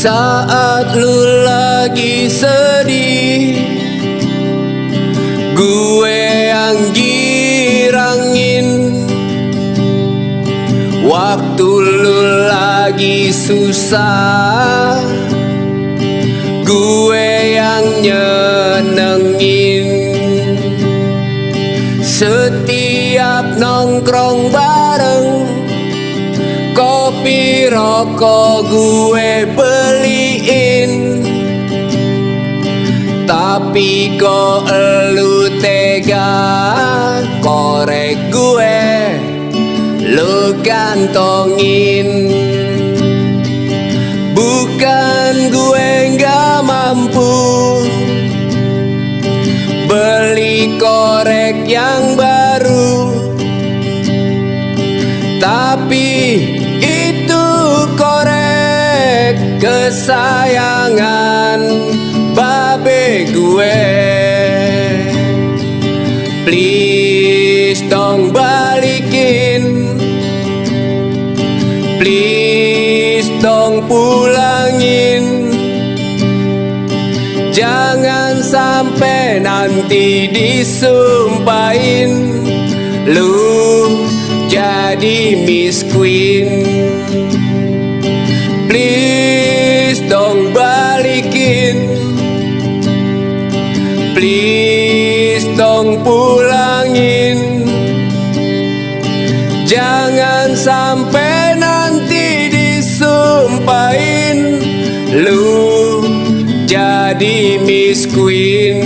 saat lu lagi sedih. Gue yang girangin. Waktu lu lagi susah. Gue yang nyenengin. Setiap nongkrong bareng Kopi rokok gue beliin Tapi kok elu tega Korek gue Lu gantongin. Bukan gue nggak mampu Beli korek yang baru Tapi itu korek kesayangan babe gue. Please dong balikin. Please dong pulangin. Jangan sampai nanti disumpahin. Lu jadi Miss Queen Please dong pulangin. Jangan sampai nanti disumpahin. Lu jadi Miss Queen